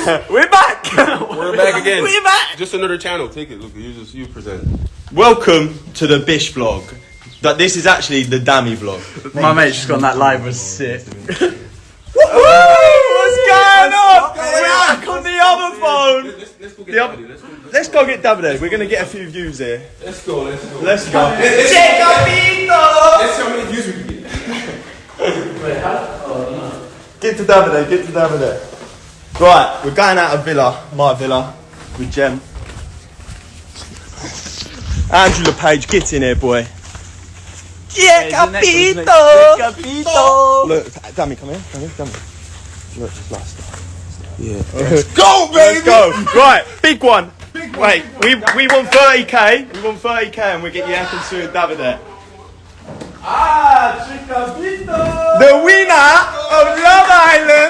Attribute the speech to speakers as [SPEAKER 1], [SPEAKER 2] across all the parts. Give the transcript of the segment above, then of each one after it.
[SPEAKER 1] We're back.
[SPEAKER 2] We're back again.
[SPEAKER 1] We're back.
[SPEAKER 2] Just another channel. Take it. Look, you just you present.
[SPEAKER 1] Welcome to the Bish vlog. That this is actually the Dami vlog.
[SPEAKER 3] My mate just got on that live was sick.
[SPEAKER 1] What's going on? We're back on the other phone.
[SPEAKER 2] Let's, let's go get
[SPEAKER 1] The
[SPEAKER 2] Davide.
[SPEAKER 1] other-
[SPEAKER 2] Let's go.
[SPEAKER 1] Let's go get Davide. We're gonna get a few views here.
[SPEAKER 2] Let's go. Let's go.
[SPEAKER 1] Let's go.
[SPEAKER 2] Let's,
[SPEAKER 1] Che
[SPEAKER 2] let's see how many views we can get.
[SPEAKER 1] Get to Davide. Get to Davide. Right, we're going out of Villa, my Villa, with Jem. Andrew Le Page, get in here, boy. Che capito!
[SPEAKER 3] Capito!
[SPEAKER 1] Look, Dami, come here, come here, Dami. Look, just last.
[SPEAKER 2] Yeah.
[SPEAKER 1] Let's Go, baby! Let's go. Right, big one. Wait, we we want 30k. We won 30k, and we get Ekin and Davide.
[SPEAKER 3] Ah, Chicapito!
[SPEAKER 1] The winner of Love Island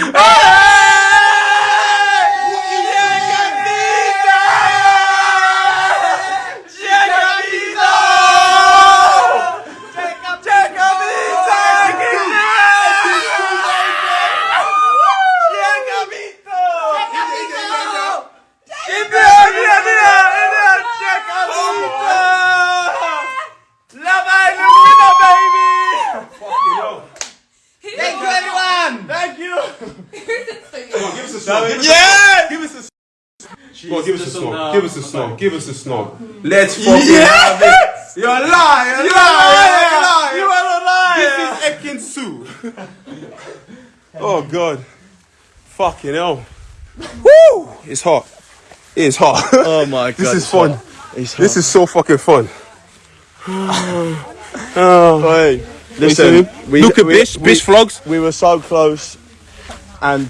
[SPEAKER 2] snog. Give us
[SPEAKER 1] Yeah!
[SPEAKER 2] Give us a. Come on, give us a snog. Give us a snog. Give us a snog. Let's fucking have it. You're a liar. You're a
[SPEAKER 1] You
[SPEAKER 2] liar.
[SPEAKER 1] You are a liar!
[SPEAKER 2] This is Ekin Su. oh god. Fucking hell. Woo! It's hot. It's hot.
[SPEAKER 1] Oh my god.
[SPEAKER 2] this is fun.
[SPEAKER 1] It's
[SPEAKER 2] This is so fucking fun. Oh.
[SPEAKER 1] Hey, listen, we,
[SPEAKER 2] Look at
[SPEAKER 1] we-
[SPEAKER 2] Bish.
[SPEAKER 1] we-
[SPEAKER 2] Bish vlogs.
[SPEAKER 1] We were so close and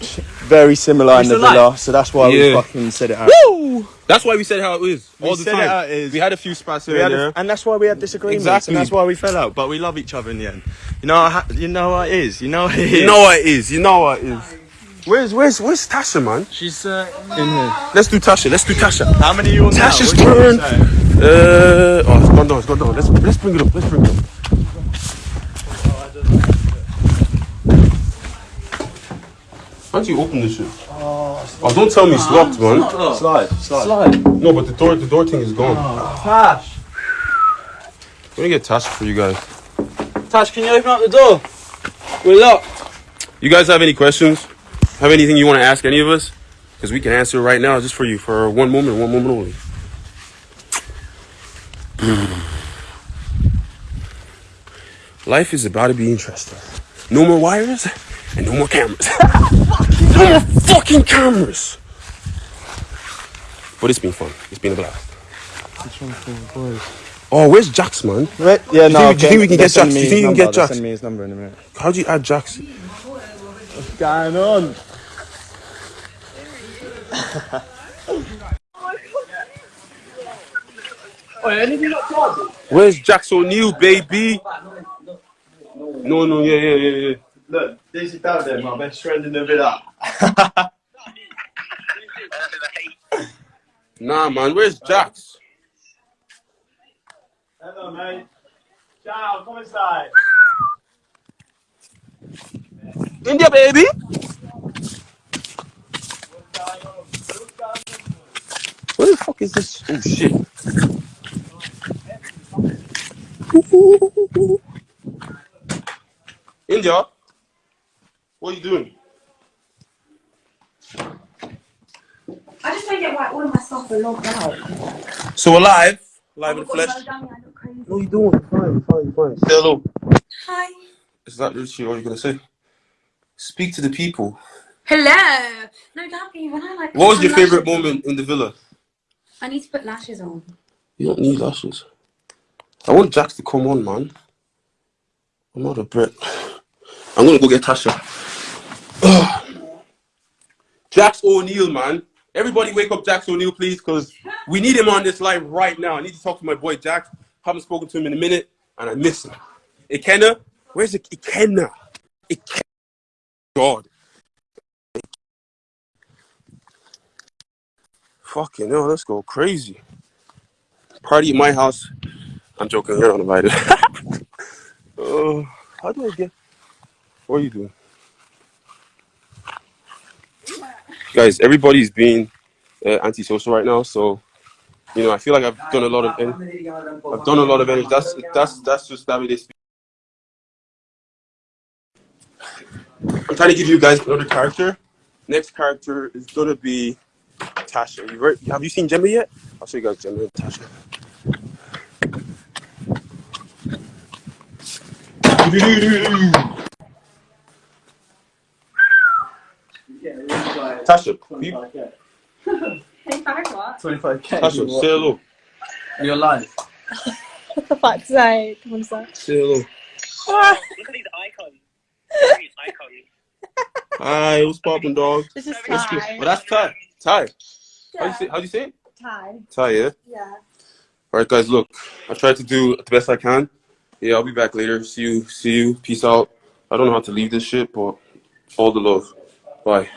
[SPEAKER 1] very similar in the
[SPEAKER 3] still
[SPEAKER 1] villa, so that's why we fucking said it out.
[SPEAKER 2] Woo! That's why we said how it is all the
[SPEAKER 1] said it how it is.
[SPEAKER 2] We had a few spots
[SPEAKER 1] We
[SPEAKER 2] here
[SPEAKER 1] had
[SPEAKER 2] and
[SPEAKER 1] a- and that's why we had disagreements,
[SPEAKER 2] Exactly.
[SPEAKER 1] and that's why we fell out. But we love each other in the end. You know, how- you know what it is. You know what it is.
[SPEAKER 2] You know what it is. You know what it is. Where's where's where's Tasha, man?
[SPEAKER 3] She's uh, in here.
[SPEAKER 2] Let's do Tasha. Let's do Tasha.
[SPEAKER 1] how many you on?
[SPEAKER 2] Tasha's
[SPEAKER 1] What
[SPEAKER 2] turn. Uh, oh, it's gone down. It's gone down. Let's let's bring it up. Let's bring it up. Why don't you open this shit? Oh, don't tell me it's ah, locked, man.
[SPEAKER 1] Slide, slide.
[SPEAKER 3] Slide.
[SPEAKER 2] No, but the door the door thing is gone.
[SPEAKER 3] Oh, Tash.
[SPEAKER 2] going to get Tasha for you guys.
[SPEAKER 3] Tash, can you open up the door? We're locked.
[SPEAKER 2] You guys have any questions? Have anything you want to ask any of us? Because we can answer it right now, just for you, for one moment, one moment only. Life is about to be interesting. No more wires and no more cameras. more fucking cameras. But it's been fun. It's been a blast. Oh, where's Jacques, man?
[SPEAKER 1] Wait, yeah, no.
[SPEAKER 2] think- do you think we can
[SPEAKER 1] they'll
[SPEAKER 2] get
[SPEAKER 1] Jacques?
[SPEAKER 2] Do you think you can get Jacques?
[SPEAKER 1] Send me his number in a minute.
[SPEAKER 2] How'd you add Jacques?
[SPEAKER 1] What's going on?
[SPEAKER 2] Where's Jacques O'Neill, baby? No, no, yeah, yeah, yeah, yeah.
[SPEAKER 1] Look, this is Davide, my best friend in the villa.
[SPEAKER 2] Nah, man, where's Jacques?
[SPEAKER 1] Hello, mate. Ciao, come inside.
[SPEAKER 2] Indiyah, baby. What the fuck is this? Oh shit. Indiyah, what are you doing?
[SPEAKER 4] I just don't get why all of my stuff are logged out.
[SPEAKER 2] So we're live, live in the
[SPEAKER 4] Oh my God,
[SPEAKER 2] flesh.
[SPEAKER 4] so dummy, I look crazy.
[SPEAKER 2] What are you doing? Fine, fine, fine. Say hello.
[SPEAKER 4] Hi.
[SPEAKER 2] Is that literally all you're gonna say? Speak to the people.
[SPEAKER 4] Hello. No, Dabby, when I like.
[SPEAKER 2] What was your favorite
[SPEAKER 4] on-
[SPEAKER 2] moment in the villa?
[SPEAKER 4] I need to put lashes on.
[SPEAKER 2] You don't need lashes. I want Jacques to come on, man. I'm not a Brit. I'm gonna go get Tasha. Jacques O'Neill, man. Everybody wake up Jacques O'Neill, please, because we need him on this live right now. I need to talk to my boy Jacques. Haven't spoken to him in a minute, and I miss him. Ikenna, where's it? Ikenna? Ikenna. God. Fucking hell, let's go crazy. Party at my house. I'm joking, you're not invited. uh, how do I get What are you doing? Guys, everybody's being uh, antisocial right now, so you know I feel like I've done a lot of I've done a lot of energy. That's that's that's just that. I'm trying to give you guys another character. Next character is gonna be Tasha. You? Have you seen Gemma yet? I'll show you guys Gemma and Tasha. Tasha, you,
[SPEAKER 4] Hey, back what?
[SPEAKER 3] 25k.
[SPEAKER 2] Tasha, say hello.
[SPEAKER 3] You're live.
[SPEAKER 5] For fuck's sake. One sec.
[SPEAKER 2] Say hello.
[SPEAKER 6] Look at these icons. Look at these icons.
[SPEAKER 2] Hi, what's poppin', dog?
[SPEAKER 5] This is Ty.
[SPEAKER 2] Well, that's Ty. Ty. How you say? How do you say it?
[SPEAKER 5] Ty.
[SPEAKER 2] Ty, yeah.
[SPEAKER 5] Yeah.
[SPEAKER 2] All right, guys. Look, I tried to do the best I can. Yeah, I'll be back later. See you. See you. Peace out. I don't know how to leave this shit, but all the love. Bye.